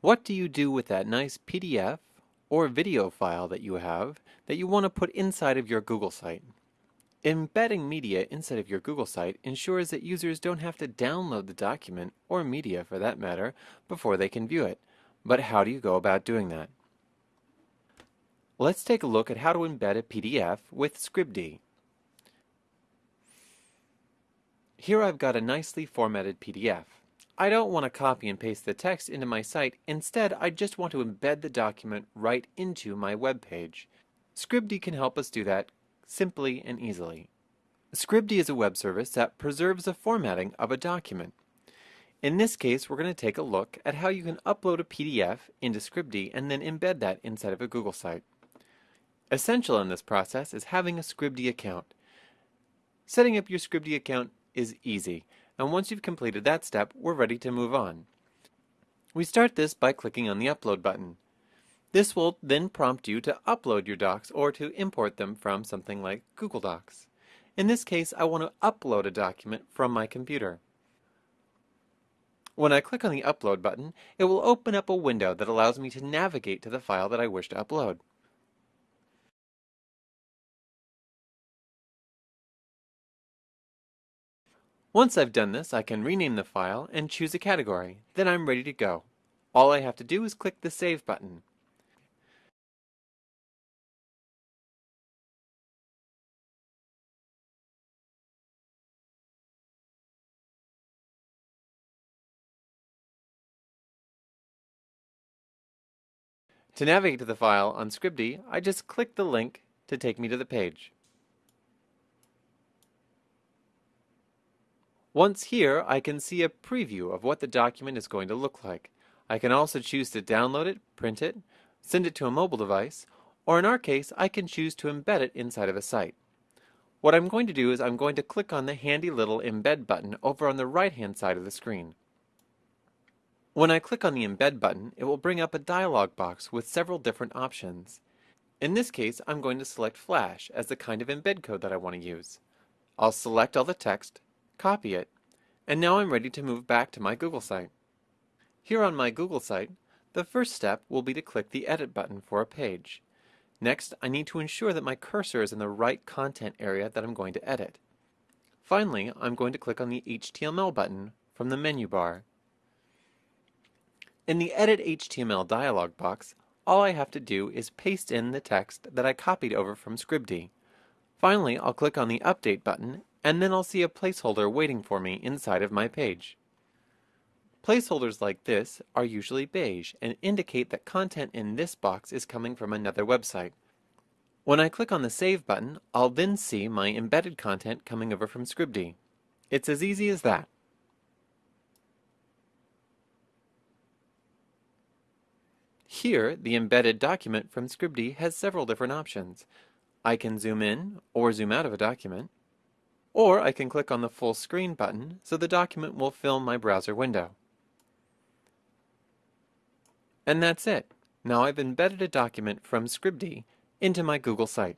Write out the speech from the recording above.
What do you do with that nice PDF or video file that you have that you want to put inside of your Google site? Embedding media inside of your Google site ensures that users don't have to download the document, or media for that matter, before they can view it. But how do you go about doing that? Let's take a look at how to embed a PDF with Scribd. Here I've got a nicely formatted PDF. I don't want to copy and paste the text into my site. Instead, I just want to embed the document right into my web page. Scribd can help us do that simply and easily. Scribd is a web service that preserves the formatting of a document. In this case, we're going to take a look at how you can upload a PDF into Scribd and then embed that inside of a Google site. Essential in this process is having a Scribd account. Setting up your Scribd account is easy and once you've completed that step, we're ready to move on. We start this by clicking on the Upload button. This will then prompt you to upload your docs or to import them from something like Google Docs. In this case, I want to upload a document from my computer. When I click on the Upload button, it will open up a window that allows me to navigate to the file that I wish to upload. Once I've done this, I can rename the file and choose a category. Then I'm ready to go. All I have to do is click the Save button. To navigate to the file on Scribd, I just click the link to take me to the page. Once here, I can see a preview of what the document is going to look like. I can also choose to download it, print it, send it to a mobile device, or in our case, I can choose to embed it inside of a site. What I'm going to do is I'm going to click on the handy little embed button over on the right hand side of the screen. When I click on the embed button, it will bring up a dialog box with several different options. In this case, I'm going to select Flash as the kind of embed code that I want to use. I'll select all the text, copy it, and now I'm ready to move back to my Google site. Here on my Google site, the first step will be to click the Edit button for a page. Next, I need to ensure that my cursor is in the right content area that I'm going to edit. Finally, I'm going to click on the HTML button from the menu bar. In the Edit HTML dialog box, all I have to do is paste in the text that I copied over from Scribd. Finally, I'll click on the Update button and then I'll see a placeholder waiting for me inside of my page. Placeholders like this are usually beige and indicate that content in this box is coming from another website. When I click on the Save button, I'll then see my embedded content coming over from Scribd. It's as easy as that. Here, the embedded document from Scribd has several different options. I can zoom in or zoom out of a document. Or I can click on the full screen button so the document will fill my browser window. And that's it. Now I've embedded a document from Scribd into my Google site.